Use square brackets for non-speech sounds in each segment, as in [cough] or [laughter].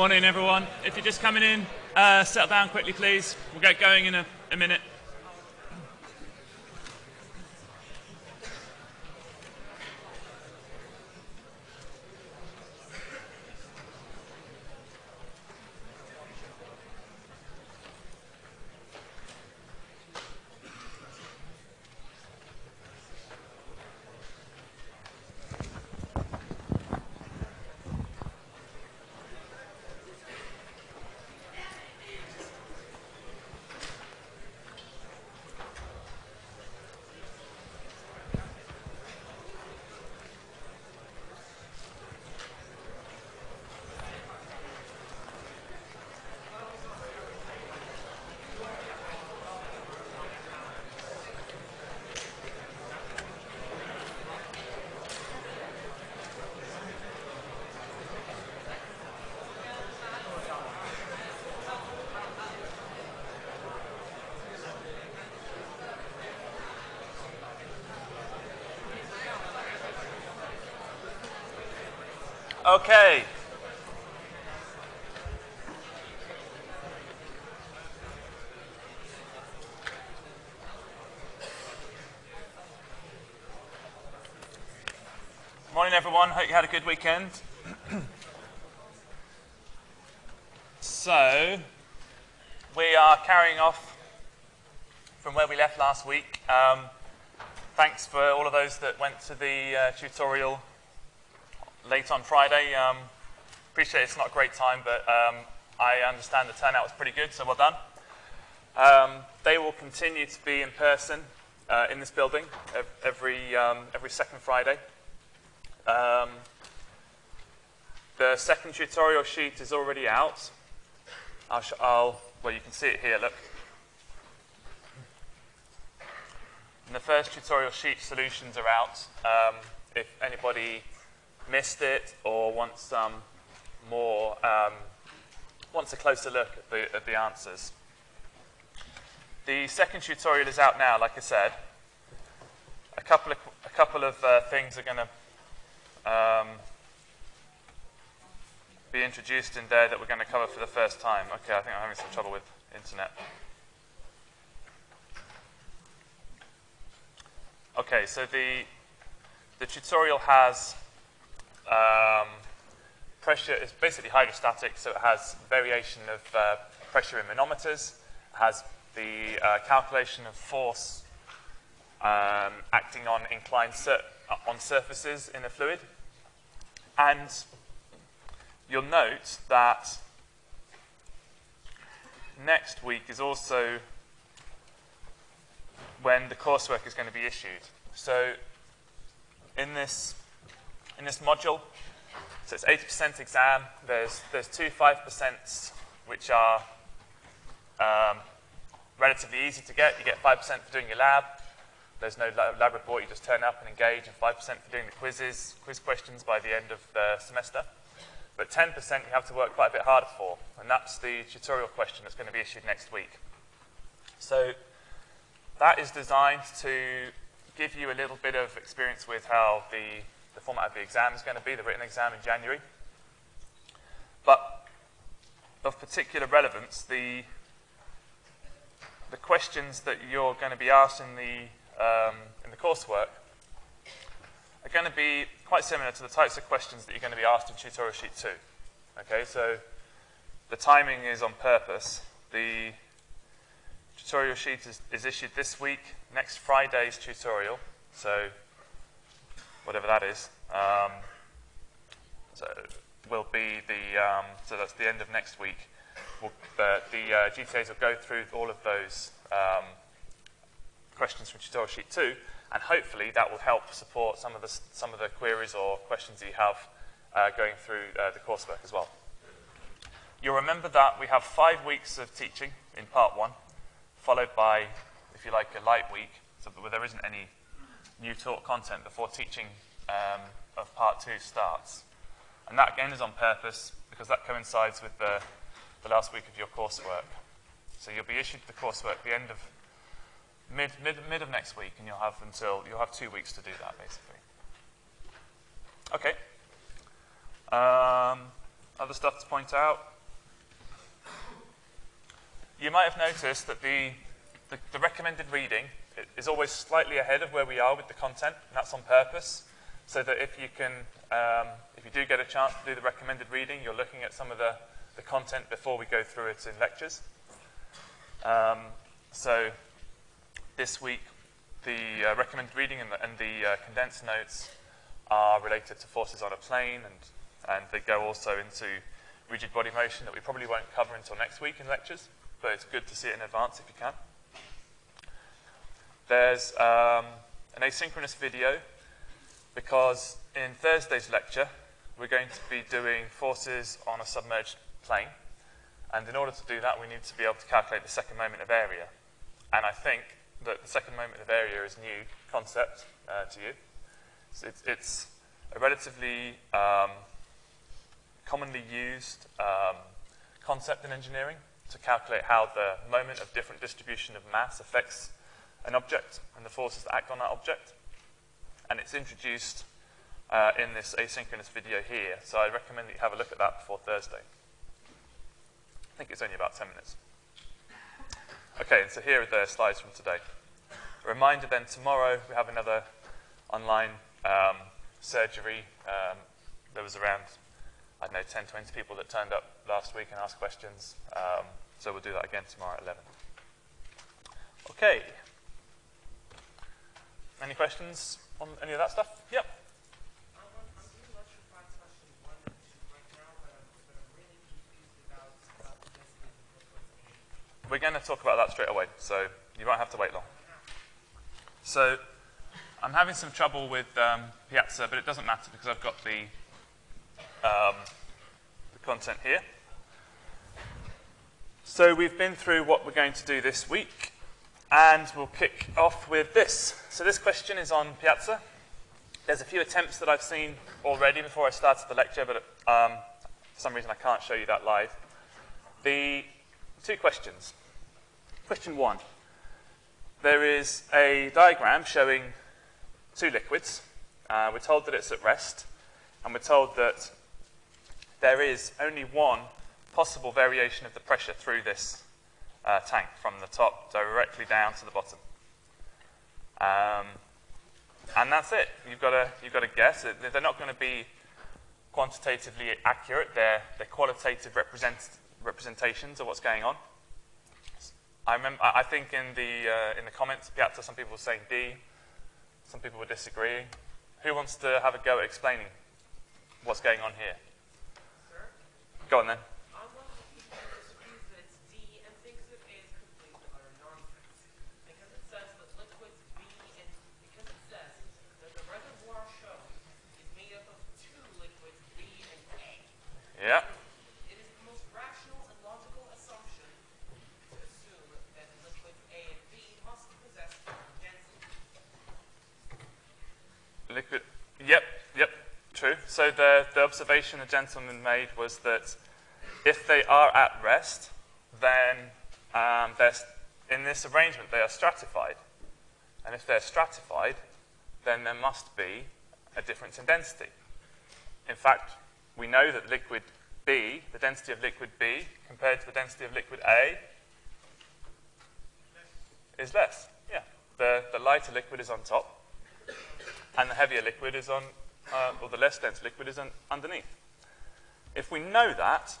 Morning, everyone. If you're just coming in, uh, settle down quickly, please. We'll get going in a, a minute. Okay. Morning, everyone. Hope you had a good weekend. so, we are carrying off from where we left last week. Um, thanks for all of those that went to the uh, tutorial late on Friday. Um, appreciate it's not a great time, but um, I understand the turnout was pretty good, so well done. Um, they will continue to be in person uh, in this building every, um, every second Friday. Um, the second tutorial sheet is already out. I'll, I'll, well, you can see it here, look. And the first tutorial sheet solutions are out. Um, if anybody missed it or wants some more, um, wants a closer look at the, at the answers. The second tutorial is out now, like I said. A couple of, a couple of uh, things are going to um, be introduced in there that we're going to cover for the first time. Okay, I think I'm having some trouble with internet. Okay, so the, the tutorial has um, pressure is basically hydrostatic, so it has variation of uh, pressure in manometers, has the uh, calculation of force um, acting on inclined on surfaces in a fluid. And you'll note that next week is also when the coursework is going to be issued. So in this in this module. So it's 80% exam. There's, there's two 5% which are um, relatively easy to get. You get 5% for doing your lab. There's no lab report. You just turn up and engage, and 5% for doing the quizzes, quiz questions by the end of the semester. But 10% you have to work quite a bit harder for, and that's the tutorial question that's going to be issued next week. So that is designed to give you a little bit of experience with how the the format of the exam is going to be, the written exam in January. But of particular relevance, the, the questions that you're going to be asked in the, um, in the coursework are going to be quite similar to the types of questions that you're going to be asked in tutorial sheet 2. Okay, so the timing is on purpose. The tutorial sheet is, is issued this week, next Friday's tutorial. So whatever that is. Um, so will be the, um, so that's the end of next week. We'll, the the uh, GTAs will go through all of those um, questions from tutorial sheet two, and hopefully that will help support some of the, some of the queries or questions that you have uh, going through uh, the coursework as well. You'll remember that we have five weeks of teaching in part one, followed by, if you like, a light week, so where there isn't any new taught content before teaching um, of part two starts. And that again is on purpose because that coincides with the, the last week of your coursework. So you'll be issued the coursework at the end of mid, mid, mid of next week and you'll have until, you'll have two weeks to do that basically. Okay. Um, other stuff to point out. You might have noticed that the, the, the recommended reading is always slightly ahead of where we are with the content, and that's on purpose, so that if you can, um, if you do get a chance to do the recommended reading, you're looking at some of the, the content before we go through it in lectures. Um, so this week, the uh, recommended reading and the, and the uh, condensed notes are related to forces on a plane, and, and they go also into rigid body motion that we probably won't cover until next week in lectures, but it's good to see it in advance if you can. There's um, an asynchronous video because in Thursday's lecture, we're going to be doing forces on a submerged plane. And in order to do that, we need to be able to calculate the second moment of area. And I think that the second moment of area is new concept uh, to you. So it's, it's, a relatively um, commonly used um, concept in engineering to calculate how the moment of different distribution of mass affects an object and the forces that act on that object. And it's introduced uh, in this asynchronous video here, so I recommend that you have a look at that before Thursday. I think it's only about 10 minutes. Okay, so here are the slides from today. A reminder then, tomorrow we have another online um, surgery. Um, there was around, I don't know, 10, 20 people that turned up last week and asked questions. Um, so we'll do that again tomorrow at 11. Okay. Any questions on any of that stuff? Yep. Going to talk about that straight away, so you won't have to wait long. So I'm having some trouble with um, Piazza, but it doesn't matter because I've got the, um, the content here. So we've been through what we're going to do this week, and we'll kick off with this. So this question is on Piazza. There's a few attempts that I've seen already before I started the lecture, but um, for some reason I can't show you that live. The two questions. Question one. There is a diagram showing two liquids. Uh, we're told that it's at rest, and we're told that there is only one possible variation of the pressure through this uh, tank from the top directly down to the bottom. Um, and that's it. You've got to, you've got to guess. They're not going to be quantitatively accurate. They're, they're qualitative represent, representations of what's going on. I, remember, I think in the, uh, in the comments, Piazza, some people were saying D. Some people were disagreeing. Who wants to have a go at explaining what's going on here? Sir? Go on then. I'm one of the people who disagrees that it's D and thinks that A is complete utter nonsense. Because it says that liquids B and because it says that the reservoir shown is made up of two liquids B and A. Yeah. It is the most rational and logical assumption to assume that liquids A and B must possess common density. Liquid. Yep, yep, true. So the, the observation the gentleman made was that if they are at rest, then um, in this arrangement they are stratified. And if they're stratified, then there must be a difference in density. In fact, we know that liquid B, the density of liquid B compared to the density of liquid A is less. Yeah, the, the lighter liquid is on top, and the heavier liquid is on, uh, or the less dense liquid is on, underneath. If we know that,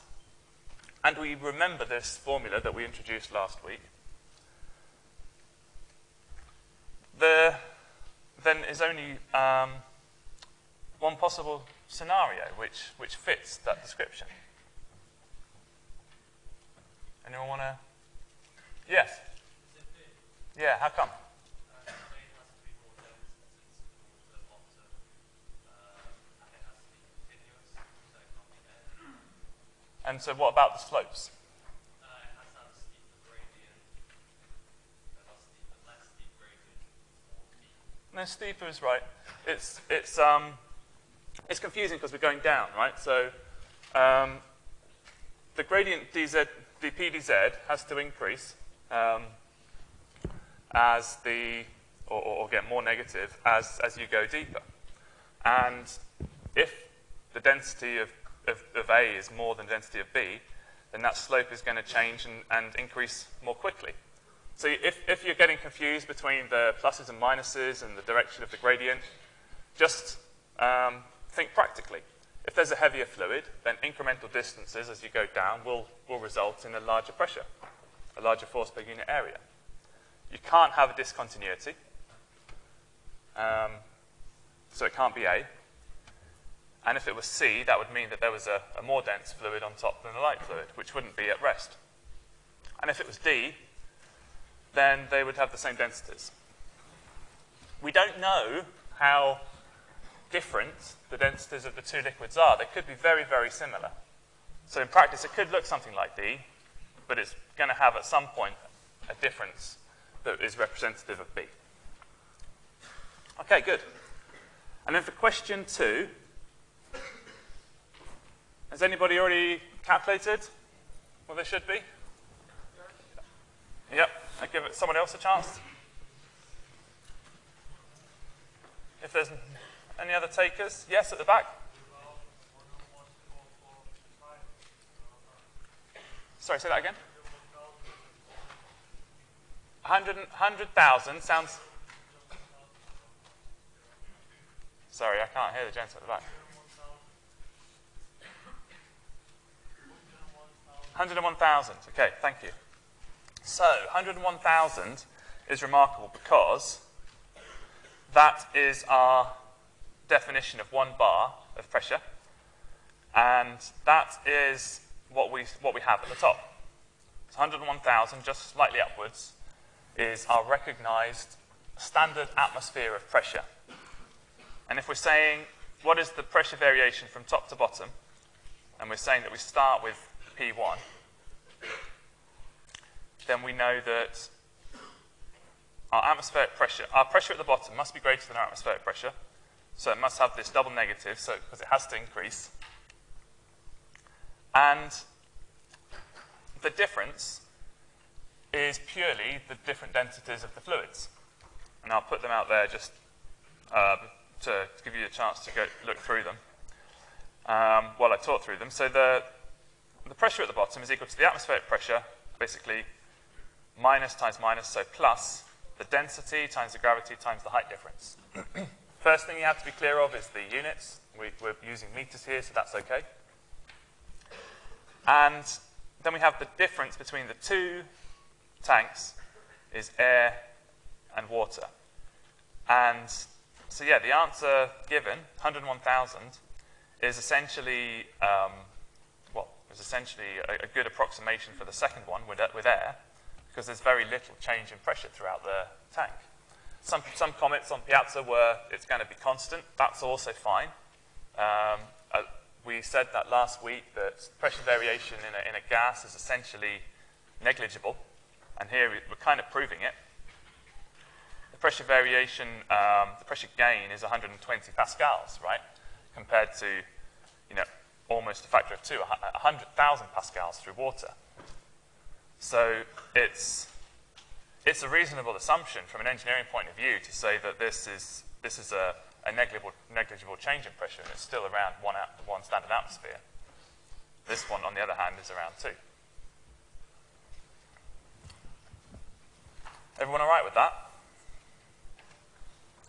and we remember this formula that we introduced last week, there then is only um, one possible scenario which, which fits that description. Anyone want to? Yes. Yeah, how come? And so what about the slopes? No, steeper is right. It's, it's, um, it's confusing because we're going down, right? So um, the gradient dz, dp dz has to increase um, as the, or, or get more negative as, as you go deeper. And if the density of of, of A is more than density of B, then that slope is going to change and, and increase more quickly. So if, if you're getting confused between the pluses and minuses and the direction of the gradient, just um, think practically. If there's a heavier fluid, then incremental distances as you go down will, will result in a larger pressure, a larger force per unit area. You can't have a discontinuity, um, so it can't be A. And if it was C, that would mean that there was a, a more dense fluid on top than a light fluid, which wouldn't be at rest. And if it was D, then they would have the same densities. We don't know how different the densities of the two liquids are. They could be very, very similar. So in practice, it could look something like D, but it's going to have at some point a difference that is representative of B. Okay, good. And then for question two, has anybody already calculated what they should be? Yep. I give it someone else a chance. If there's any other takers, yes, at the back. Sorry, say that again. 100,000 sounds. Sorry, I can't hear the gents at the back. 101,000. Okay, thank you. So, 101,000 is remarkable because that is our definition of one bar of pressure, and that is what we, what we have at the top. So 101,000, just slightly upwards, is our recognized standard atmosphere of pressure. And if we're saying what is the pressure variation from top to bottom, and we're saying that we start with P1, then we know that our atmospheric pressure, our pressure at the bottom must be greater than our atmospheric pressure. So it must have this double negative, so because it has to increase. And the difference is purely the different densities of the fluids. And I'll put them out there just to, to, give you a chance to go look through them um, while I talk through them. So the, the pressure at the bottom is equal to the atmospheric pressure, basically minus times minus, so plus the density times the gravity times the height difference. [clears throat] First thing you have to be clear of is the units. We, are using meters here, so that's okay. And then we have the difference between the two tanks is air and water. And so yeah, the answer given, 101,000, is essentially, um, is essentially a, a, good approximation for the second one with, with air because there's very little change in pressure throughout the tank. Some, some comments on Piazza were it's going to be constant. That's also fine. Um, uh, we said that last week that pressure variation in a, in a gas is essentially negligible, and here we're kind of proving it. The pressure variation, um, the pressure gain is 120 pascals, right, compared to, you know, almost a factor of two, 100,000 pascals through water. So it's, it's a reasonable assumption from an engineering point of view to say that this is, this is a, a negligible, negligible change in pressure and it's still around one, one standard atmosphere. This one, on the other hand, is around two. Everyone all right with that?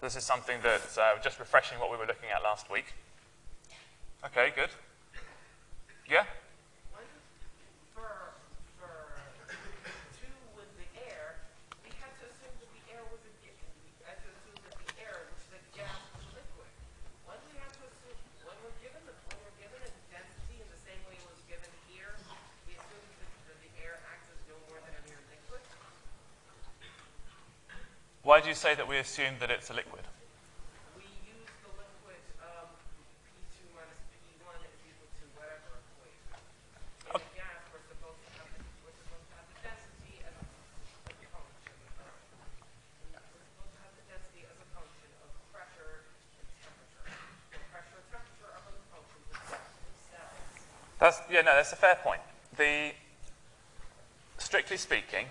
This is something that, uh, just refreshing what we were looking at last week. Okay, good. Yeah? Why do you say that we assume that it's a liquid? We use the liquid um, P2 minus P1 is equal to whatever equation. In okay. gas, we're supposed to have the, we're supposed to have the density as a, as a function of we're supposed to have the density as a function of pressure and temperature. The pressure and temperature are both functions of themselves. That's yeah, no, that's a fair point. The strictly speaking,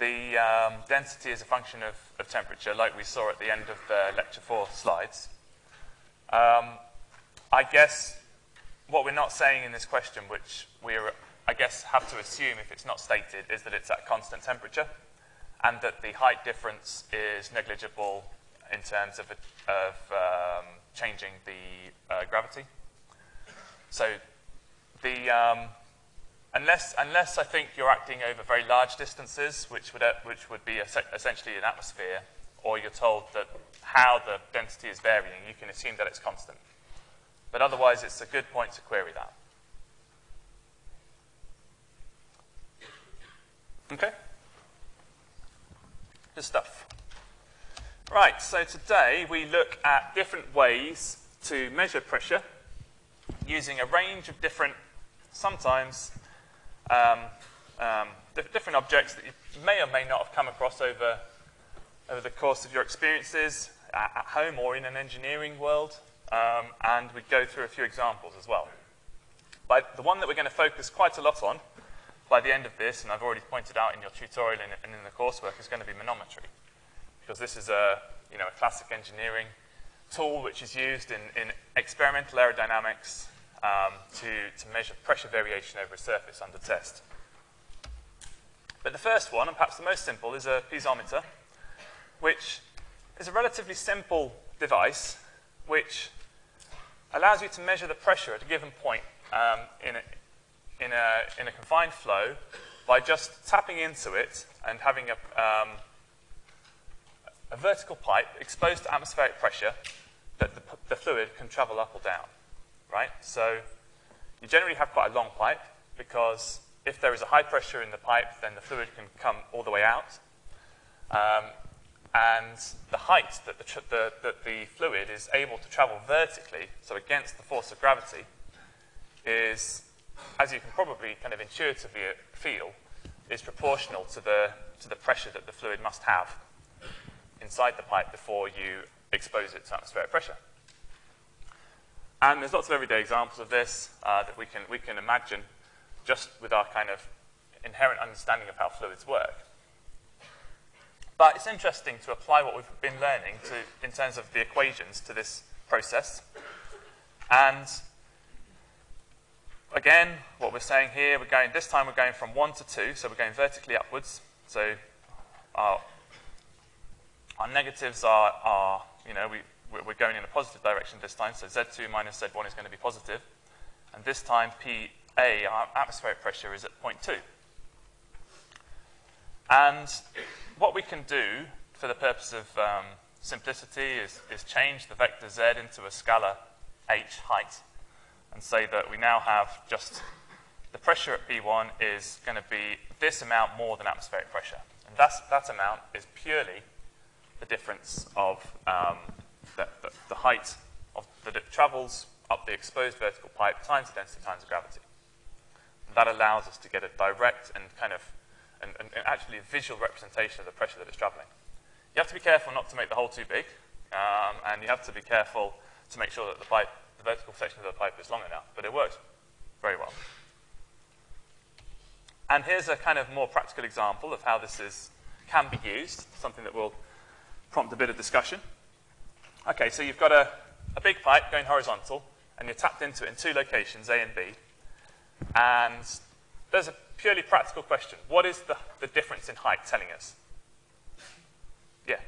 the um, density is a function of, of, temperature, like we saw at the end of the lecture four slides. Um, I guess what we're not saying in this question, which we are, I guess, have to assume if it's not stated, is that it's at constant temperature and that the height difference is negligible in terms of, of um, changing the uh, gravity. So the, um, unless, unless I think you're acting over very large distances, which would, uh, which would be essentially an atmosphere, or you're told that how the density is varying, you can assume that it's constant. But otherwise, it's a good point to query that. Okay? Good stuff. Right, so today we look at different ways to measure pressure using a range of different, sometimes um, um, different objects that you may or may not have come across over, over the course of your experiences at, at home or in an engineering world. Um, and we go through a few examples as well. But the one that we're going to focus quite a lot on by the end of this, and I've already pointed out in your tutorial and in the coursework, is going to be manometry. Because this is a, you know, a classic engineering tool which is used in, in experimental aerodynamics um, to, to measure pressure variation over a surface under test. But the first one, and perhaps the most simple, is a piezometer, which is a relatively simple device which allows you to measure the pressure at a given point um, in, a, in, a, in, a, confined flow by just tapping into it and having a, um, a vertical pipe exposed to atmospheric pressure that the, the fluid can travel up or down right? So you generally have quite a long pipe because if there is a high pressure in the pipe, then the fluid can come all the way out. Um, and the height that the, the, that the fluid is able to travel vertically, so against the force of gravity, is, as you can probably kind of intuitively feel, is proportional to the, to the pressure that the fluid must have inside the pipe before you expose it to atmospheric pressure. And there's lots of everyday examples of this uh, that we can, we can imagine just with our kind of inherent understanding of how fluids work. But it's interesting to apply what we've been learning to, in terms of the equations to this process. And again, what we're saying here, we're going, this time we're going from 1 to 2, so we're going vertically upwards. So our, our negatives are, are, you know, we, we're going in a positive direction this time, so Z2 minus Z1 is going to be positive. And this time, PA, our atmospheric pressure, is at 0.2. And what we can do for the purpose of um, simplicity is, is change the vector Z into a scalar H height and say that we now have just the pressure at P1 is going to be this amount more than atmospheric pressure. And that's, that amount is purely the difference of um, the, the, height of, that it travels up the exposed vertical pipe times the density times the gravity. And that allows us to get a direct and kind of, and, and, and actually visual representation of the pressure that it's traveling. You have to be careful not to make the hole too big, um, and you have to be careful to make sure that the pipe, the vertical section of the pipe is long enough, but it works very well. And here's a kind of more practical example of how this is, can be used, something that will prompt a bit of discussion. Okay, so you've got a, a big pipe going horizontal, and you're tapped into it in two locations, A and B. And there's a purely practical question. What is the, the difference in height telling us? Yeah.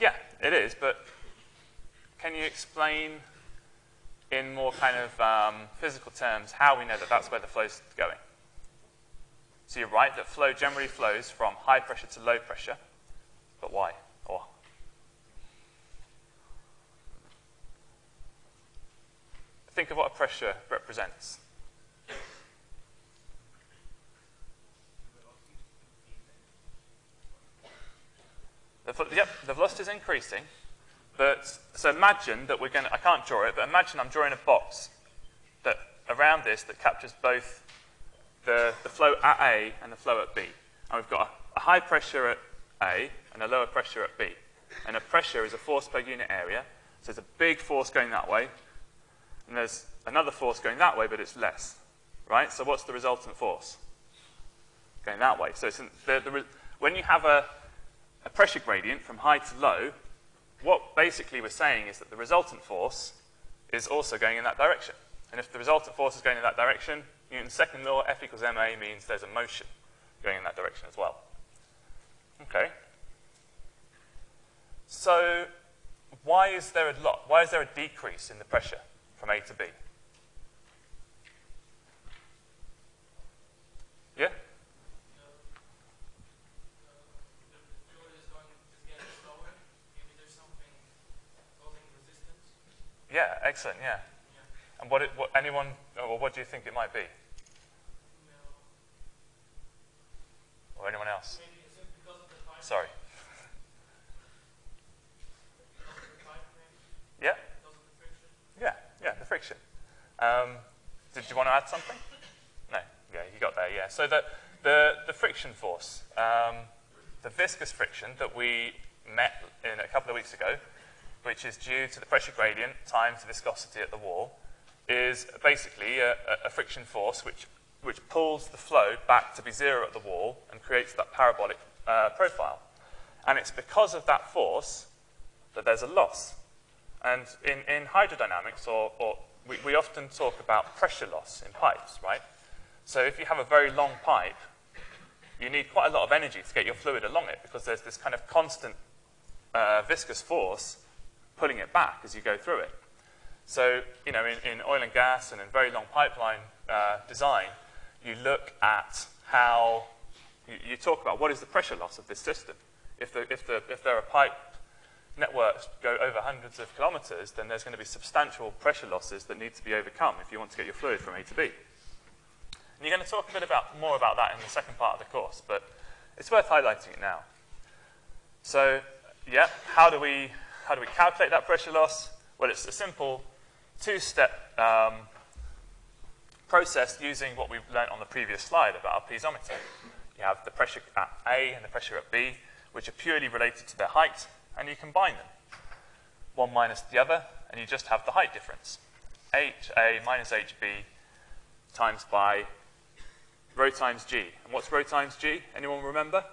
Yeah, it is, but can you explain in more kind of um, physical terms how we know that that's where the flow's going? So you're right that flow generally flows from high pressure to low pressure, but why? Or think of what a pressure represents. The, yep, the velocity is increasing. But, so imagine that we're going to, I can't draw it, but imagine I'm drawing a box that around this that captures both the, the flow at A and the flow at B. And we've got a, a high pressure at A and a lower pressure at B. And a pressure is a force per unit area. So there's a big force going that way, and there's another force going that way, but it's less, right? So what's the resultant force? Going that way. So the, the, when you have a, a pressure gradient from high to low, what basically we're saying is that the resultant force is also going in that direction. And if the resultant force is going in that direction, Newton's second law, F equals ma, means there's a motion going in that direction as well. Okay. So why is there a lot? Why is there a decrease in the pressure from A to B? Yeah? Yeah, excellent, yeah. And what, it, what anyone, oh, or what do you think it might be? Or anyone else? Sorry. Yeah? Yeah, yeah, the friction. Um, did you want to add something? No, yeah, you got there, yeah. So the, the, the friction force, um, the viscous friction that we met in a couple of weeks ago, which is due to the pressure gradient times the viscosity at the wall, is basically a, a friction force which, which pulls the flow back to be zero at the wall and creates that parabolic uh, profile. And it's because of that force that there's a loss. And in, in hydrodynamics, or, or we, we often talk about pressure loss in pipes, right? So if you have a very long pipe, you need quite a lot of energy to get your fluid along it because there's this kind of constant uh, viscous force pulling it back as you go through it. So, you know, in, in oil and gas and in very long pipeline uh, design, you look at how, you, you, talk about what is the pressure loss of this system. If, the, if, the, if there are pipe networks go over hundreds of kilometers, then there's going to be substantial pressure losses that need to be overcome if you want to get your fluid from A to B. And you're going to talk a bit about, more about that in the second part of the course, but it's worth highlighting it now. So, yeah, how do we, how do we calculate that pressure loss? Well, it's a simple two-step um, process using what we've learned on the previous slide about our piezometer. You have the pressure at A and the pressure at B, which are purely related to their height, and you combine them. One minus the other, and you just have the height difference. HA minus HB times by rho times G. And what's rho times G? Anyone remember?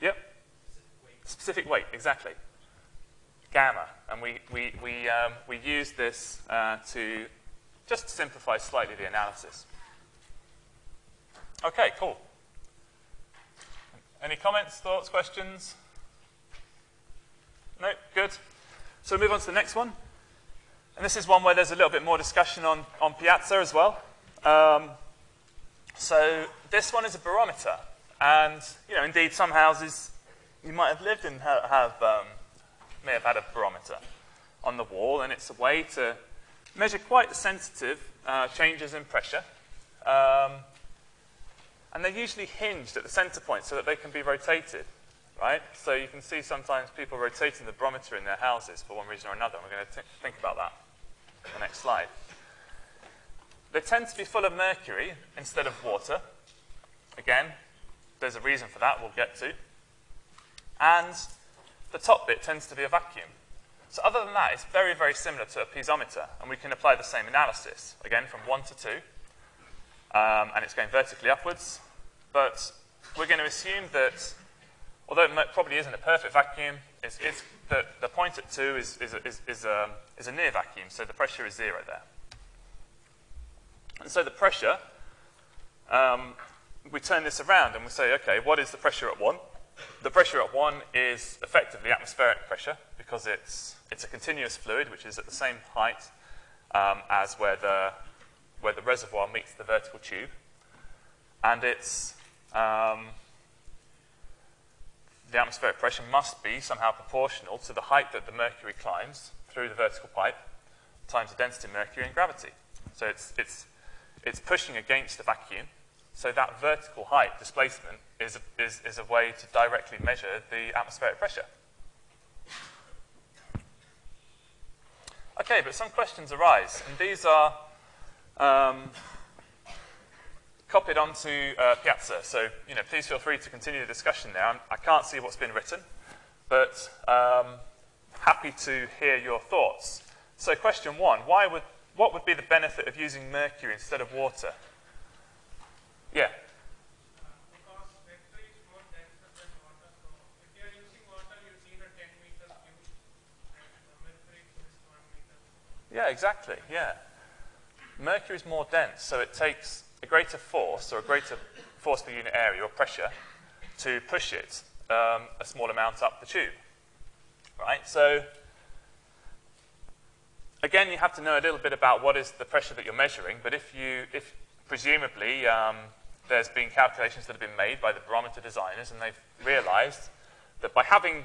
Yep. Specific weight, exactly gamma. And we, we, we, um, we use this uh, to just simplify slightly the analysis. Okay, cool. Any comments, thoughts, questions? No? Good. So move on to the next one. And this is one where there's a little bit more discussion on, on Piazza as well. Um, so this one is a barometer. And, you know, indeed, some houses you might have lived in have, have um, may have had a barometer on the wall, and it's a way to measure quite sensitive uh, changes in pressure. Um, and they're usually hinged at the center point so that they can be rotated, right? So you can see sometimes people rotating the barometer in their houses for one reason or another. We're going to think about that in the next slide. They tend to be full of mercury instead of water. Again, there's a reason for that we'll get to. And the top bit tends to be a vacuum. So other than that, it's very, very similar to a piezometer, and we can apply the same analysis, again, from 1 to 2, um, and it's going vertically upwards. But we're going to assume that, although it probably isn't a perfect vacuum, it's, it's the, the point at 2 is, is, is, is, a, um, is a near vacuum, so the pressure is zero there. And so the pressure, um, we turn this around and we say, okay, what is the pressure at 1? The pressure at 1 is effectively atmospheric pressure because it's, it's a continuous fluid which is at the same height um, as where the, where the reservoir meets the vertical tube. And it's, um, the atmospheric pressure must be somehow proportional to the height that the mercury climbs through the vertical pipe times the density of mercury and gravity. So it's, it's, it's pushing against the vacuum so that vertical height displacement is a, is, is a way to directly measure the atmospheric pressure. Okay, but some questions arise, and these are um, copied onto uh, Piazza. So, you know, please feel free to continue the discussion there. I can not see what's been written, but um, happy to hear your thoughts. So, question one: Why would what would be the benefit of using mercury instead of water? Yeah. Yeah. exactly, yeah. Mercury is more dense, so it takes a greater force or a greater force per unit area or pressure to push it um, a small amount up the tube. Right? So again, you have to know a little bit about what is the pressure that you're measuring, but if you, if presumably um, there's been calculations that have been made by the barometer designers and they've realized that by having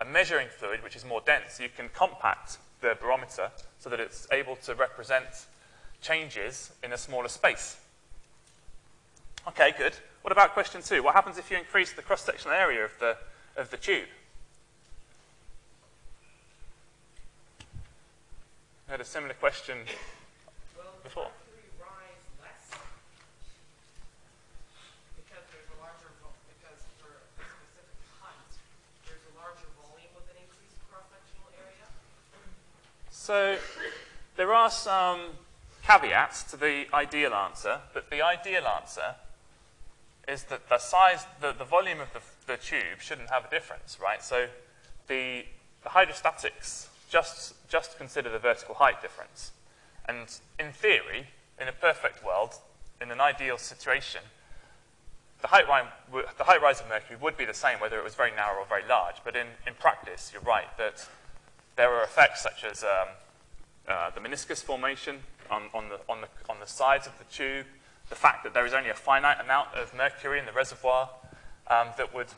a measuring fluid which is more dense, you can compact the barometer so that it's able to represent changes in a smaller space. Okay, good. What about question two? What happens if you increase the cross-sectional area of the, of the tube? I had a similar question Well, before. mercury rise less because there's a larger, vo- because for a specific height, there's a larger volume with an increased cross-sectional area. So there are some caveats to the ideal answer, but the ideal answer is that the size, the, the volume of the, the tube shouldn't have a difference, right? So the, the hydrostatics just, just consider the vertical height difference. And in theory, in a perfect world, in an ideal situation, the height, rise, the height rise of Mercury would be the same whether it was very narrow or very large. But in, in practice, you're right that there are effects such as um, uh, the meniscus formation on, on, the, on, the, on the sides of the tube, the fact that there is only a finite amount of mercury in the reservoir um, that would,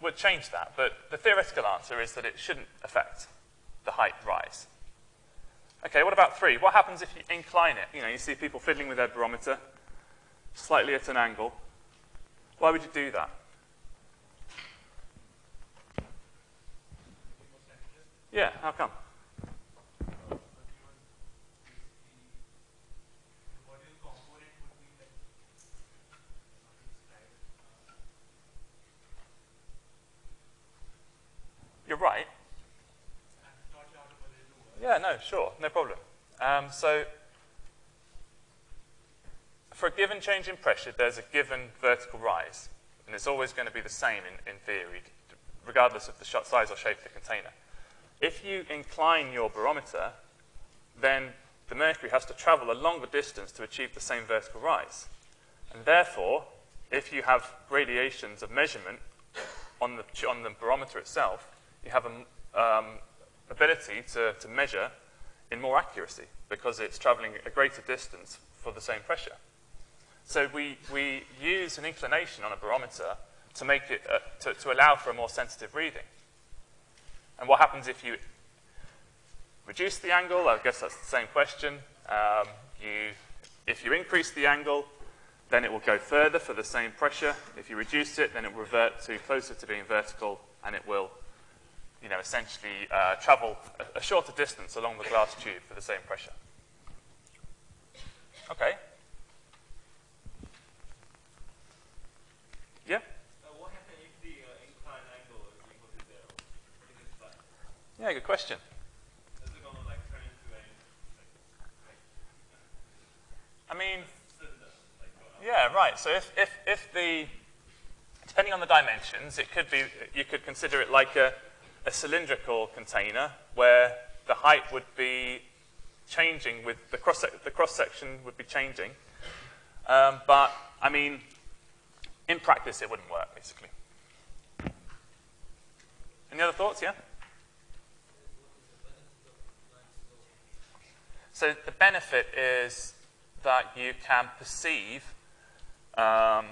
would change that. But the theoretical answer is that it shouldn't affect the height rise. Okay, what about three? What happens if you incline it? You know, you see people fiddling with their barometer slightly at an angle. Why would you do that? Yeah, how come? You're right. Yeah, no, sure, no problem. Um, so, for a given change in pressure, there's a given vertical rise, and it's always going to be the same in, in theory, regardless of the size or shape of the container. If you incline your barometer, then the mercury has to travel a longer distance to achieve the same vertical rise. And therefore, if you have gradations of measurement on the, on the barometer itself, you have an um, ability to, to measure in more accuracy because it's traveling a greater distance for the same pressure. So we, we use an inclination on a barometer to make it, uh, to, to allow for a more sensitive reading. And what happens if you reduce the angle? I guess that's the same question. Um, you, if you increase the angle, then it will go further for the same pressure. If you reduce it, then it will revert to closer to being vertical, and it will, you know, essentially uh, travel a, a shorter distance along the glass tube for the same pressure. Okay. Yeah? Uh, what happens if the uh, inclined angle is equal to zero? What is it like? Yeah, good question. Is it gonna like turn into a like, I mean, cylinder? Like, go up? Yeah, right. So if, if, if the, depending on the dimensions, it could be, you could consider it like a, a cylindrical container where the height would be changing with, the cross, the cross section would be changing. Um, but, I mean, in practice it wouldn't work, basically. Any other thoughts, yeah? So the benefit is that you can perceive, um,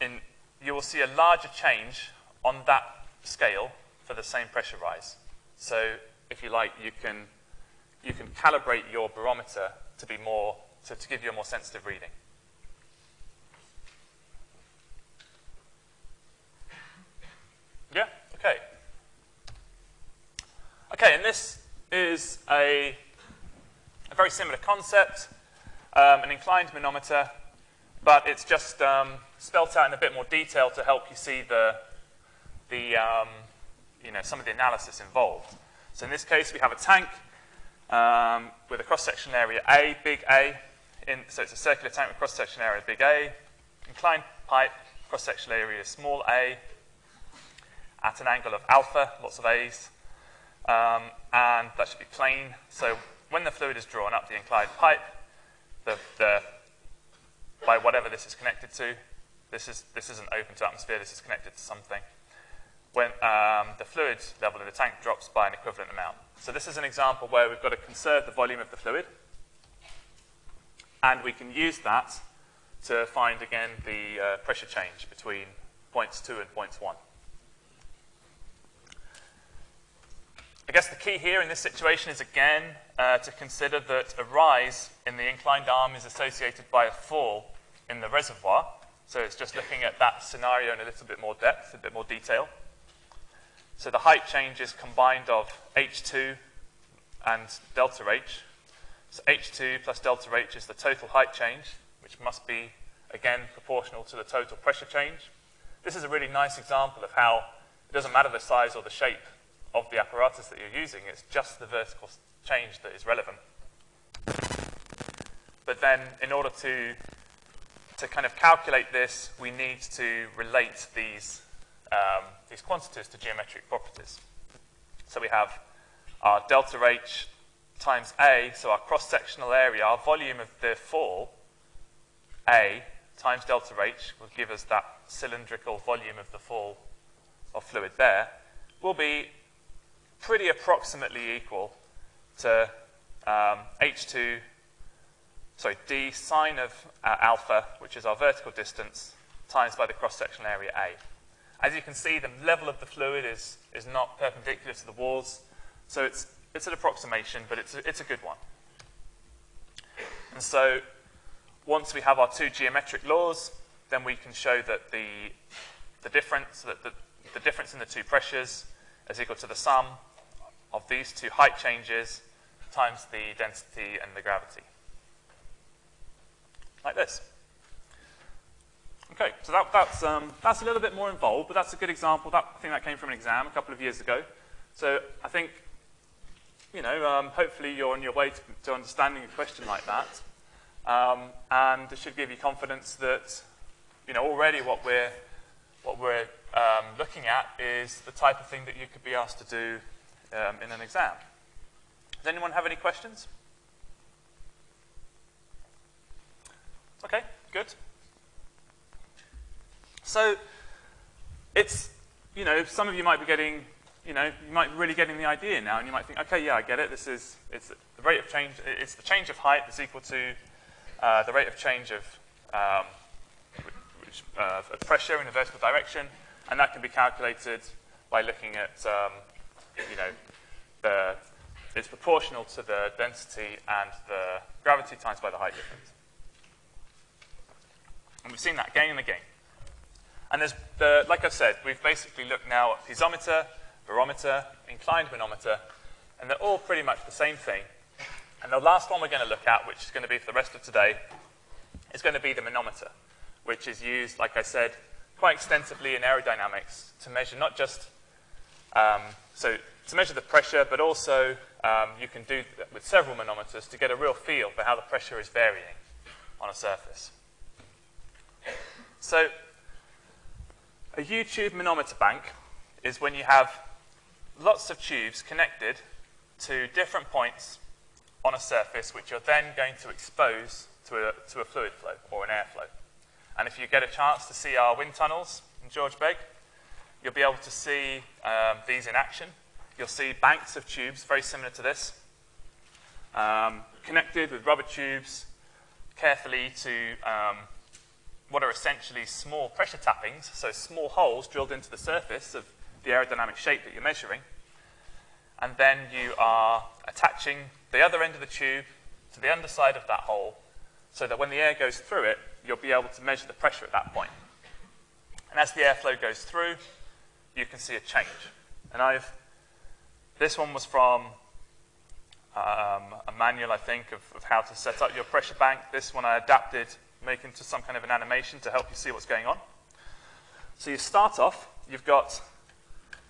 in, you will see a larger change on that scale for the same pressure rise. So if you like, you can, you can calibrate your barometer to be more, to, to give you a more sensitive reading. Yeah, okay. Okay, and this is a, a very similar concept, um, an inclined manometer, but it's just um, spelt out in a bit more detail to help you see the, the um, you know, some of the analysis involved. So in this case, we have a tank um, with a cross-sectional area A, big A. In, so it's a circular tank with cross-sectional area big A. Inclined pipe, cross-sectional area small a, at an angle of alpha, lots of A's. Um, and that should be plane. So when the fluid is drawn up the inclined pipe, the, the, by whatever this is connected to, this, is, this isn't open to atmosphere, this is connected to something. When um, the fluid level in the tank drops by an equivalent amount. So this is an example where we've got to conserve the volume of the fluid, and we can use that to find, again, the uh, pressure change between points 2 and points 1. I guess the key here in this situation is, again, uh, to consider that a rise in the inclined arm is associated by a fall in the reservoir. So it's just looking at that scenario in a little bit more depth, a bit more detail. So the height change is combined of H2 and delta H. So H2 plus delta H is the total height change, which must be, again, proportional to the total pressure change. This is a really nice example of how it doesn't matter the size or the shape of the apparatus that you're using, it's just the vertical change that is relevant. But then, in order to, to kind of calculate this, we need to relate these, um, these quantities to geometric properties. So we have our delta H times A, so our cross-sectional area, our volume of the fall, A, times delta H will give us that cylindrical volume of the fall of fluid there, will be pretty approximately equal to um, H2, sorry, d sine of uh, alpha, which is our vertical distance, times by the cross-sectional area A. As you can see, the level of the fluid is, is not perpendicular to the walls, so it's, it's an approximation, but it's a, it's a good one. And so once we have our two geometric laws, then we can show that the, the difference, that the, the difference in the two pressures is equal to the sum of these two height changes times the density and the gravity. Like this. Okay, so that, that's, um, that's a little bit more involved, but that's a good example. That, I think that came from an exam a couple of years ago. So I think, you know, um, hopefully you're on your way to, to understanding a question like that. Um, and it should give you confidence that, you know, already what we're, what we're um, looking at is the type of thing that you could be asked to do um, in an exam. Does anyone have any questions? Okay, good. So it's, you know, some of you might be getting, you know, you might be really getting the idea now, and you might think, okay, yeah, I get it. This is, it's the rate of change, it's the change of height that's equal to uh, the rate of change of, um, which, uh, of pressure in a vertical direction, and that can be calculated by looking at, um, you know, the, it's proportional to the density and the gravity times by the height difference. And we've seen that again and again. And there's the, like I said, we've basically looked now at piezometer, barometer, inclined manometer, and they're all pretty much the same thing. And the last one we're going to look at, which is going to be for the rest of today, is going to be the manometer, which is used, like I said, quite extensively in aerodynamics to measure not just, um, so to measure the pressure, but also um, you can do that with several manometers to get a real feel for how the pressure is varying on a surface. So a U-tube manometer bank is when you have lots of tubes connected to different points on a surface which you're then going to expose to a, to a fluid flow or an airflow. And if you get a chance to see our wind tunnels in George Begg, you'll be able to see um, these in action you'll see banks of tubes very similar to this, um, connected with rubber tubes carefully to um, what are essentially small pressure tappings, so small holes drilled into the surface of the aerodynamic shape that you're measuring. And then you are attaching the other end of the tube to the underside of that hole so that when the air goes through it, you'll be able to measure the pressure at that point. And as the airflow goes through, you can see a change. And I've this one was from um, a manual, I think, of, of, how to set up your pressure bank. This one I adapted, making into some kind of an animation to help you see what's going on. So you start off, you've got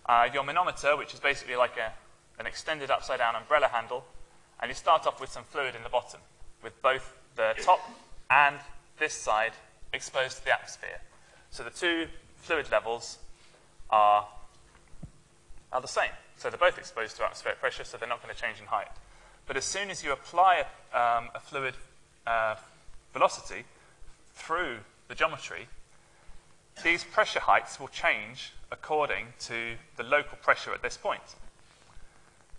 uh, your manometer, which is basically like a, an extended upside down umbrella handle, and you start off with some fluid in the bottom, with both the top and this side exposed to the atmosphere. So the two fluid levels are, are the same. So they're both exposed to atmospheric pressure, so they're not going to change in height. But as soon as you apply um, a fluid uh, velocity through the geometry, these pressure heights will change according to the local pressure at this point.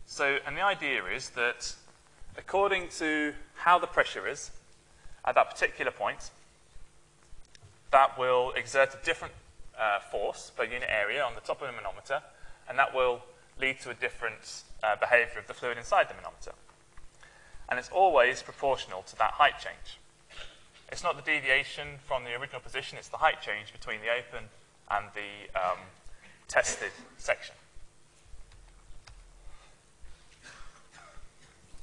So, and the idea is that according to how the pressure is at that particular point, that will exert a different uh, force per unit area on the top of the manometer, and that will lead to a different uh, behavior of the fluid inside the manometer. And it's always proportional to that height change. It's not the deviation from the original position, it's the height change between the open and the um, tested section.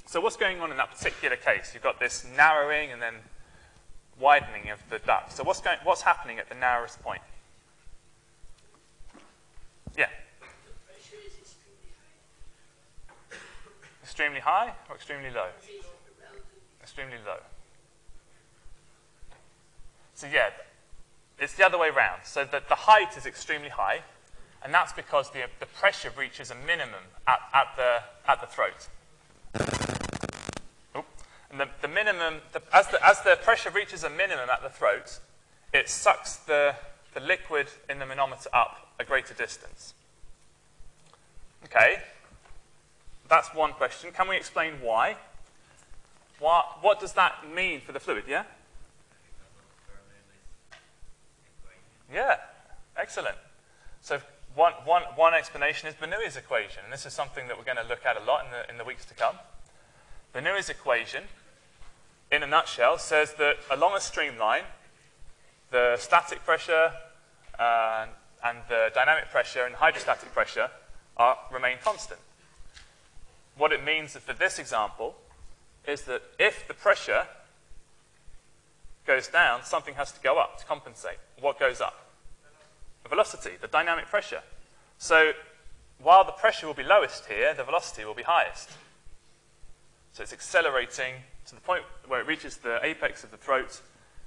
So what's going on in that particular case? You've got this narrowing and then widening of the duct. So what's, going, what's happening at the narrowest point? Yeah. Extremely high or extremely low? Extremely low. So yeah, it's the other way around. So that the height is extremely high, and that's because the, the pressure reaches a minimum at, at, the, at the throat. And the, the minimum, the, as, the, as the pressure reaches a minimum at the throat, it sucks the, the liquid in the manometer up a greater distance. Okay, that's one question. Can we explain why? What, what does that mean for the fluid, yeah? Yeah, excellent. So one, one, one explanation is Bernoulli's equation, and this is something that we're going to look at a lot in the, in the weeks to come. Bernoulli's equation, in a nutshell, says that along a streamline, the static pressure uh, and the dynamic pressure and hydrostatic pressure are, remain constant. What it means for this example is that if the pressure goes down, something has to go up to compensate. What goes up? Velocity, the dynamic pressure. So while the pressure will be lowest here, the velocity will be highest. So it's accelerating to the point where it reaches the apex of the throat,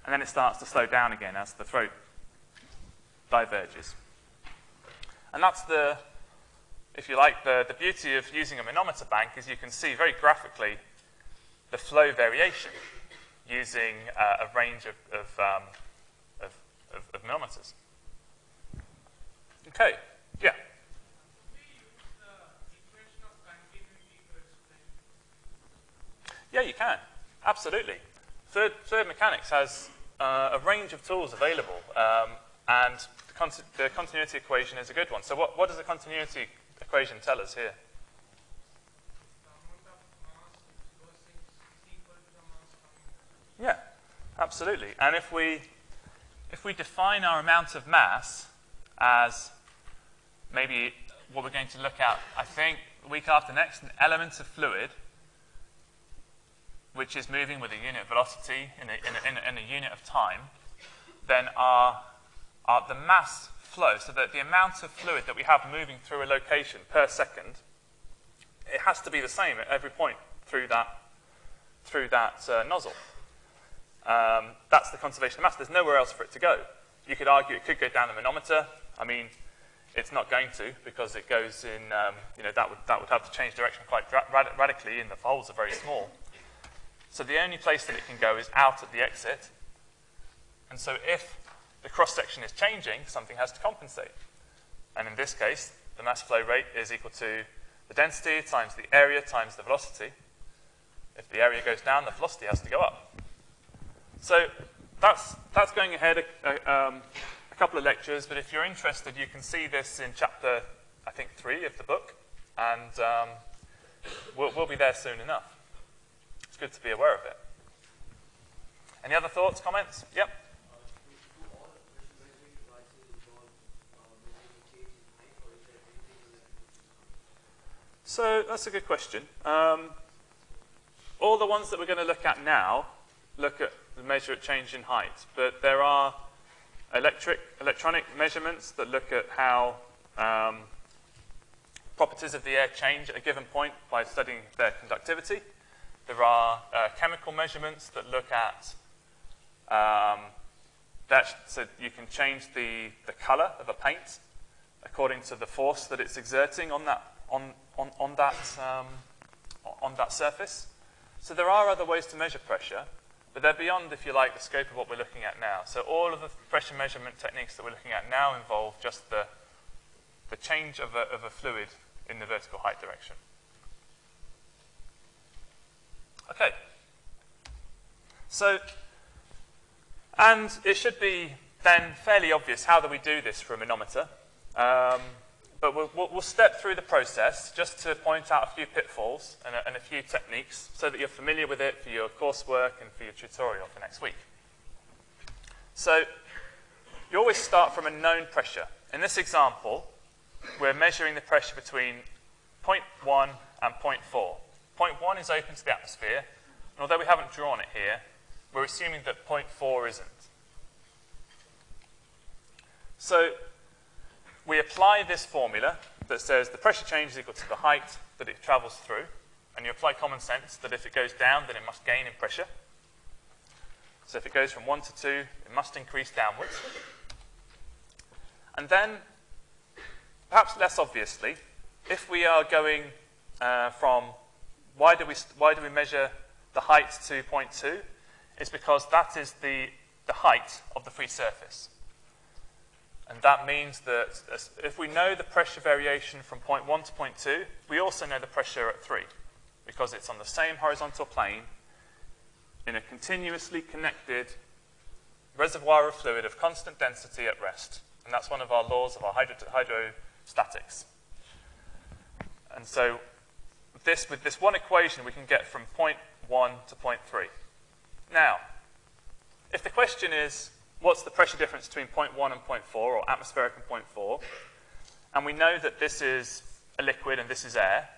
and then it starts to slow down again as the throat diverges. And that's the, if you like, the, the beauty of using a manometer bank is you can see very graphically the flow variation using uh, a range of, of, um, of, of, of manometers. Okay, yeah. Yeah, you can. Absolutely. Third, Third Mechanics has uh, a range of tools available, um, and the, con the, continuity equation is a good one. So what, what does the continuity equation tell us here? Yeah, absolutely. And if we, if we define our amount of mass as maybe what we're going to look at, I think, week after next, an element of fluid which is moving with a unit of velocity in a, in a, in a, in a unit of time, then our, our, the mass flow, so that the amount of fluid that we have moving through a location per second, it has to be the same at every point through that, through that uh, nozzle. Um, that's the conservation of mass. There's nowhere else for it to go. You could argue it could go down the manometer. I mean, it's not going to because it goes in, um, you know, that would, that would have to change direction quite rad radically and the holes are very small. So the only place that it can go is out at the exit. And so if the cross-section is changing, something has to compensate. And in this case, the mass flow rate is equal to the density times the area times the velocity. If the area goes down, the velocity has to go up. So that's, that's going ahead a, um, couple of lectures, but if you're interested, you can see this in chapter, I think, three of the book, and um, we'll, we'll be there soon enough. It's good to be aware of it. Any other thoughts, comments? Yep. So that's a good question. Um, all the ones that we're going to look at now look at the measure at change in height, but there are electric, electronic measurements that look at how um, properties of the air change at a given point by studying their conductivity. There are uh, chemical measurements that look at um, that, so you can change the, the color of a paint according to the force that it's exerting on that, on, on, on that, um, on that surface. So there are other ways to measure pressure, but they're beyond, if you like, the scope of what we're looking at now. So all of the pressure measurement techniques that we're looking at now involve just the, the change of a, of a fluid in the vertical height direction. Okay. So, and it should be then fairly obvious how do we do this for a manometer. Um, but we'll, we'll, step through the process just to point out a few pitfalls and a, and a few techniques so that you're familiar with it for your coursework and for your tutorial for next week. So you always start from a known pressure. In this example, we're measuring the pressure between 0.1 and 0.4. 0.1 is open to the atmosphere, and although we haven't drawn it here, we're assuming that 0.4 isn't. So we apply this formula that says the pressure change is equal to the height that it travels through, and you apply common sense that if it goes down, then it must gain in pressure. So if it goes from 1 to 2, it must increase downwards. And then, perhaps less obviously, if we are going uh, from why do, we, why do we measure the height to 0.2? It's because that is the, the height of the free surface. And that means that if we know the pressure variation from point 1 to point 2, we also know the pressure at 3, because it's on the same horizontal plane in a continuously connected reservoir of fluid of constant density at rest. And that's one of our laws of our hydro- hydrostatics. And so this, with this one equation, we can get from point 1 to point 3. Now, if the question is, what's the pressure difference between point 0.1 and point 0.4, or atmospheric and point 0.4? and we know that this is a liquid and this is air,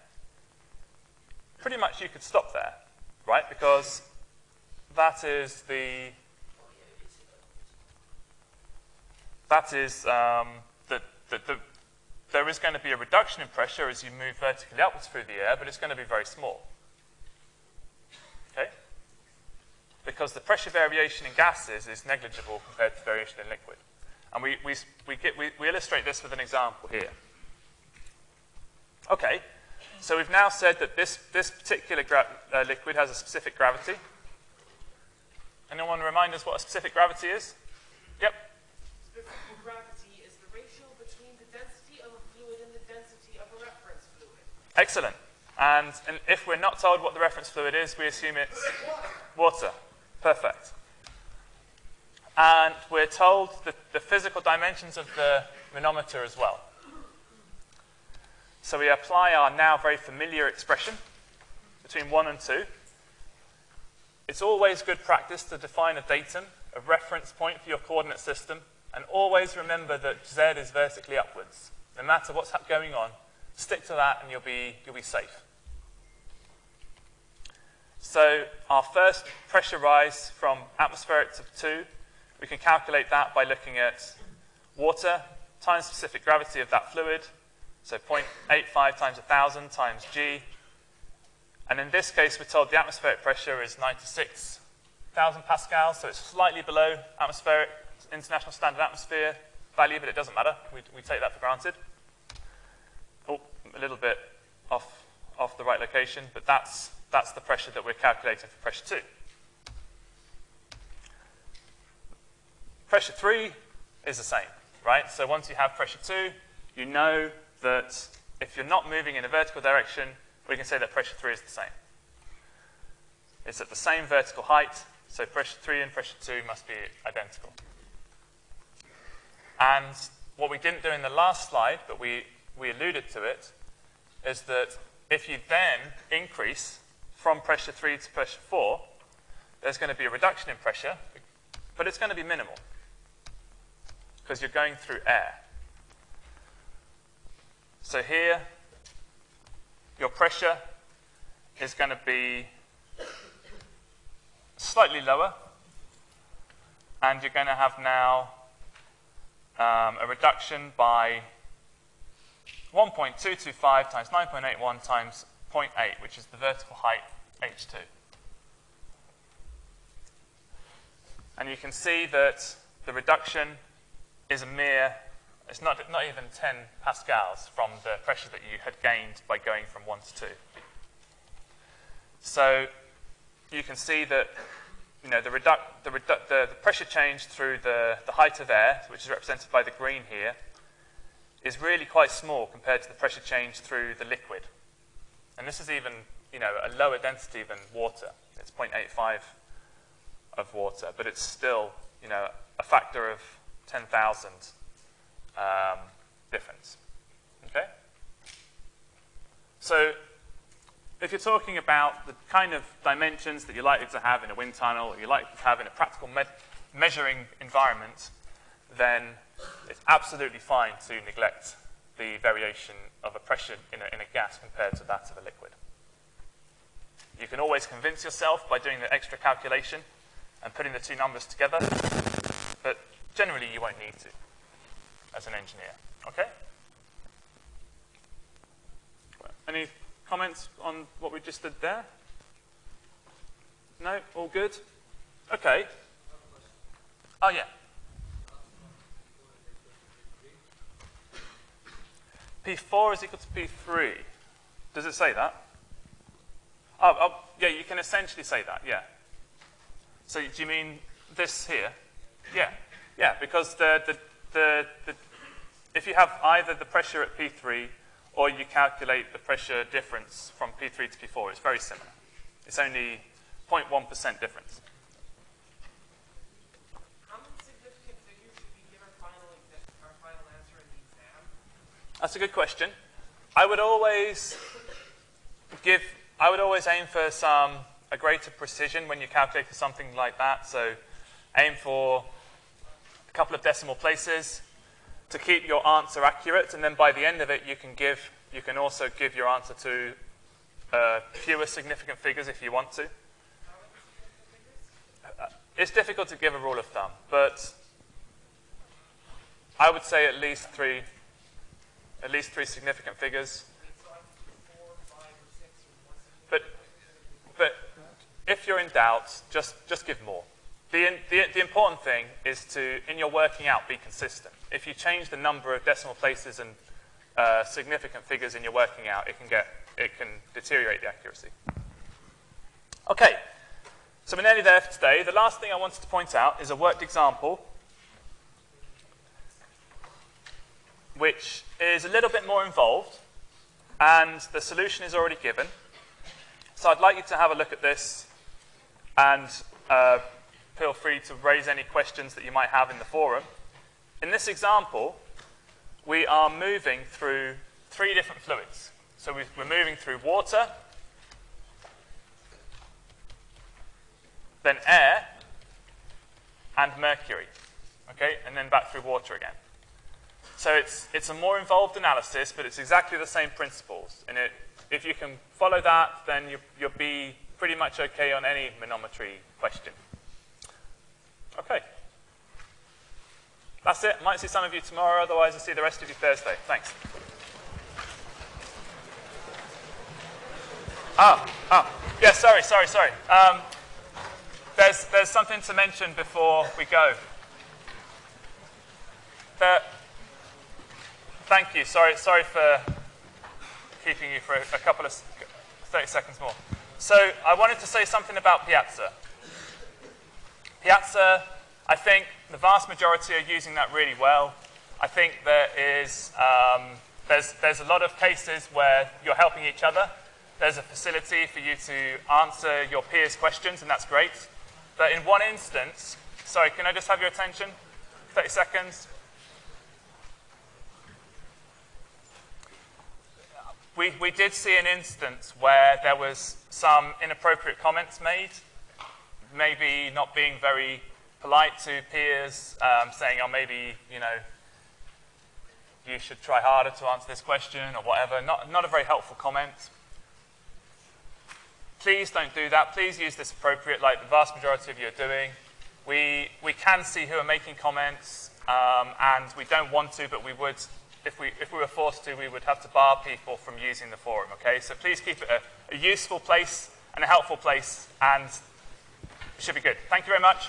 pretty much you could stop there, right? Because that is the that is um, the, the, the, there is going to be a reduction in pressure as you move vertically upwards through the air, but it's going to be very small. Okay? Because the pressure variation in gases is negligible compared to variation in liquid. And we, we, we, get, we, we illustrate this with an example here. Okay, so we've now said that this, this particular gra- uh, liquid has a specific gravity. Anyone want to remind us what a specific gravity is? Yep. Specific gravity is the ratio between the density of a fluid and the density of a reference fluid. Excellent. And, and if we're not told what the reference fluid is, we assume it's water. Perfect. And we're told the, the physical dimensions of the manometer as well. So we apply our now very familiar expression between 1 and 2. It's always good practice to define a datum, a reference point for your coordinate system, and always remember that z is vertically upwards. No matter what's going on, stick to that and you'll be, you'll be safe. So our first pressure rise from atmospheric to 2, we can calculate that by looking at water times specific gravity of that fluid, so 0.85 times 1,000 times g. And in this case, we're told the atmospheric pressure is 96,000 pascals, so it's slightly below atmospheric, international standard atmosphere value, but it doesn't matter. We, we take that for granted. Oh, a little bit off, off the right location, but that's, that's the pressure that we're calculating for pressure 2. Pressure 3 is the same, right? So once you have pressure 2, you know that if you're not moving in a vertical direction, we can say that pressure 3 is the same. It's at the same vertical height, so pressure 3 and pressure 2 must be identical. And what we didn't do in the last slide, but we, we alluded to it, is that if you then increase from pressure 3 to pressure 4, there's going to be a reduction in pressure, but it's going to be minimal because you're going through air. So here, your pressure is going to be slightly lower, and you're going to have now um, a reduction by 1.225 times 9.81 times 0.8, which is the vertical height h2. And you can see that the reduction is a mere, it's not, not even 10 pascals from the pressure that you had gained by going from 1 to 2. So you can see that you know, the, reduc- the, redu- the, the pressure change through the, the height of air, which is represented by the green here, is really quite small compared to the pressure change through the liquid. And this is even, you know, a lower density than water. It's 0.85 of water, but it's still, you know, a factor of 10,000 um, difference. Okay? So if you're talking about the kind of dimensions that you're likely to have in a wind tunnel, or you're likely to have in a practical me measuring environment, then it's absolutely fine to neglect the variation of a pressure in a, in a gas compared to that of a liquid. You can always convince yourself by doing the extra calculation and putting the two numbers together, but generally you won't need to as an engineer. Okay? Any comments on what we just did there? No? All good? Okay. Oh, yeah. P4 is equal to P3. Does it say that? Oh, oh, yeah, you can essentially say that, yeah. So do you mean this here? Yeah, yeah, because the, the, the, the, if you have either the pressure at P3 or you calculate the pressure difference from P3 to P4, it's very similar. It's only 0.1% difference. How many significant figures should we give our final, exa- our final answer in the exam? That's a good question. I would always give, I would always aim for some, a greater precision when you're calculating something like that. So aim for a couple of decimal places to keep your answer accurate. And then by the end of it, you can give, you can also give your answer to uh, fewer significant figures if you want to. Uh, It's difficult to give a rule of thumb, but I would say at least three, at least three significant figures. But, but if you're in doubt, just, just give more. The, the, the important thing is to, in your working out, be consistent. If you change the number of decimal places and uh, significant figures in your working out, it can, get, it can deteriorate the accuracy. Okay, so we're nearly there for today. The last thing I wanted to point out is a worked example, which is a little bit more involved, and the solution is already given. So I'd like you to have a look at this and uh, feel free to raise any questions that you might have in the forum. In this example, we are moving through three different fluids. So we- we're moving through water, then air, and mercury. Okay, and then back through water again. So it's, it's a more involved analysis, but it's exactly the same principles. And it, if you can follow that, then you, you'll be pretty much okay on any manometry question. Okay. That's it. Might see some of you tomorrow, otherwise I'll see the rest of you Thursday. Thanks. Oh, oh. Yeah, sorry, sorry, sorry. Um, there's, there's something to mention before we go. The, Thank you. Sorry, sorry for keeping you for a, a couple of 30 seconds more. So I wanted to say something about Piazza. Piazza, I think the vast majority are using that really well. I think there is um, there's there's a lot of cases where you're helping each other. There's a facility for you to answer your peers' questions, and that's great. But in one instance, sorry, can I just have your attention? 30 seconds. We, we did see an instance where there was some inappropriate comments made, maybe not being very polite to peers, um, saying, oh, maybe, you know, you should try harder to answer this question or whatever. Not, not a very helpful comment. Please don't do that. Please use this appropriate, like the vast majority of you are doing. We, we can see who are making comments, um, and we don't want to, but we would, if we, if we were forced to, we would have to bar people from using the forum, okay? So please keep it a, a useful place and a helpful place, and it should be good. Thank you very much.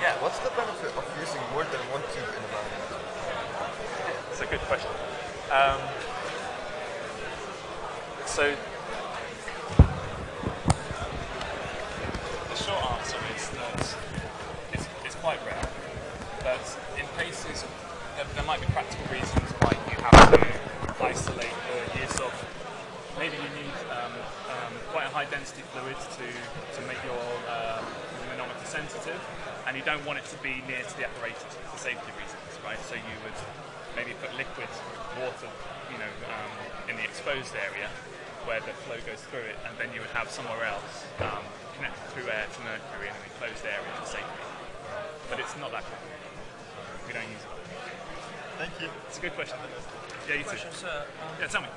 Yeah. What's the benefit of using more than one tube in a manner? Good question. Um, so, the short answer is that it's, it's quite rare, but in cases, there, there might be practical reasons why you have to isolate the use of. Maybe you need um, um, quite a high density fluid to, to make your um, manometer sensitive, and you don't want it to be near to the apparatus for safety reasons, right? So you would maybe put liquid water, you know, um, in the exposed area where the flow goes through it, and then you would have somewhere else um, connected through air to mercury in an enclosed area for safety. But it's not that common. We don't use it. Thank you. It's a good question. Yeah, you too. Question, sir. Um, Yeah, tell me.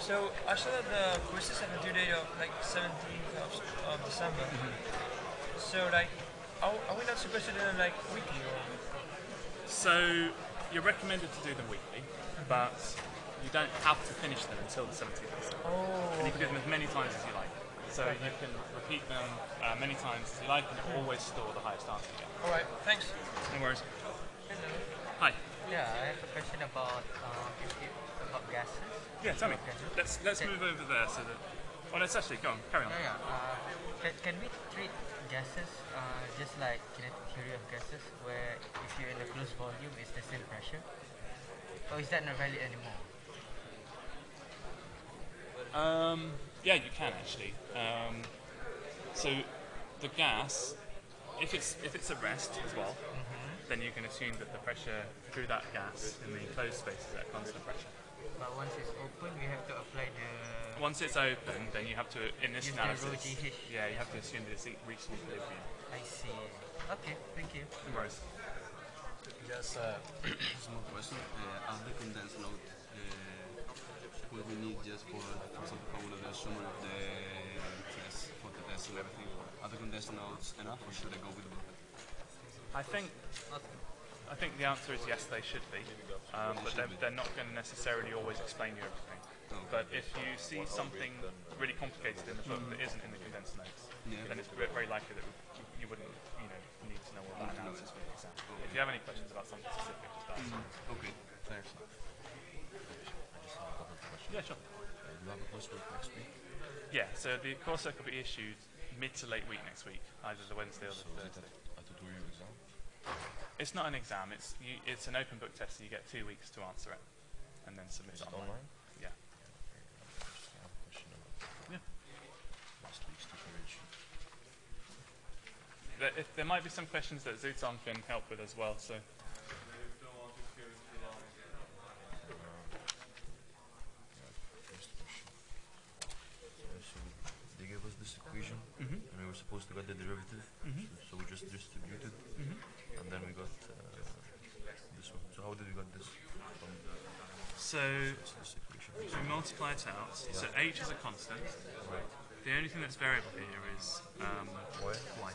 so I saw that the quizzes have a due date of like 17th of, of December. So like, are, are we not supposed to do them like weekly or? So you're recommended to do them weekly, but you don't have to finish them until the 17th of December. Oh. And you can do them as many times as you like. So you can repeat them uh, many times as you like, and it will always store the highest answer. Yeah. All right. Thanks. No worries. Hello. Hi. Yeah, I have a question about if you, about gases. Yeah, tell me. Okay. Let's let's Okay. move over there so that. Well, let's actually go on. Carry on. Yeah, yeah. Uh, can, can we treat gases uh, just like kinetic theory of gases, where if you're in a closed volume, it's the same pressure? Or is that not valid anymore? Um, yeah, you can actually. Um, so the gas, if it's if it's at rest as well, then you can assume that the pressure through that gas in the enclosed space is at constant pressure. But once it's open, we have to apply the. Once it's open, then you have to in this Use the rho analysis. [laughs] Yeah, you have to assume that it's reached an equilibrium. I see. Okay, thank you. No worries. Just a [coughs] small question. Uh, are the condensed note uh, what we need just for, for example, formula the summary of the test, for the test and everything? Are the condensed notes enough or should I go with the book? I think I think the answer is yes, they should be, um, but they're, they're not going to necessarily always explain you everything. But if you see something really complicated in the book that isn't in the condensed notes, Yeah. then it's very likely that you you wouldn't, you know, need to know all that analysis for the exam. If you have any questions about something specific, just ask. Mm-hmm. Okay, thanks. Yeah, sure. Do you have a coursework next week? Yeah, so the coursework will be issued mid to late week next week, either the Wednesday or the So is it Thursday. a tutorial exam? It's not an exam. It's you, it's an open book test. So you get two weeks to answer it, and then submit it it online. online? Yeah. Just have a question about Yeah. last week's tutorial sheet. There, if, there might be some questions that Zuton can help with as well. So First question. So they gave us this equation, Mhm. and we were supposed to get the derivative. Mhm. So, so we just distributed, Mhm. and then we got uh, this one. So how did we get this from so we multiply it out. So h is a constant. Right. The only thing that's variable here is um, Why? y.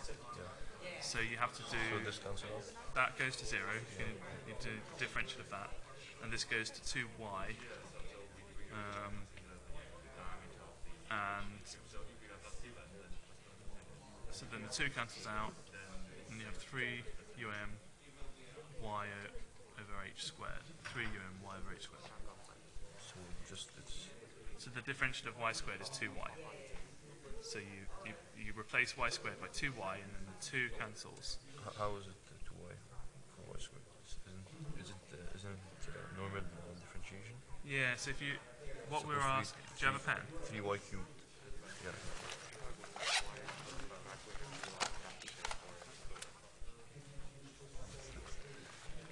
So you have to do So that goes to zero. You, can, you do the differential of that, and this goes to two y. Um, and so then the two cancels out, and you have three um y over h squared. Three um y over h squared. So just it's So the differential of y squared is 2y. So you, you, you replace y squared by 2y and then the 2 cancels. h- how is it uh, two y for y squared? Is- Isn't, is it uh, isn't it uh, normal differentiation? Yeah, so if you, what So we were asking, do you have a pen? Three y cubed. Yeah.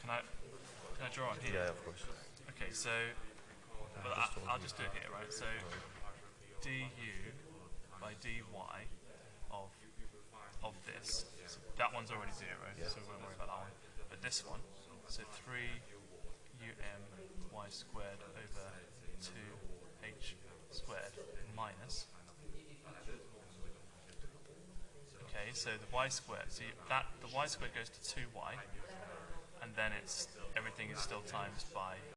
Can I, can I draw on here? Yeah, of course. Okay, so, well, I, I'll just do it here, right? So, du by dy of, of this, so that one's already zero, Yeah. so we won't worry about that one. But this one, so 3 um y squared over 2h squared minus. Okay, so the y squared, so that the y squared goes to 2y, and then it's everything is still times by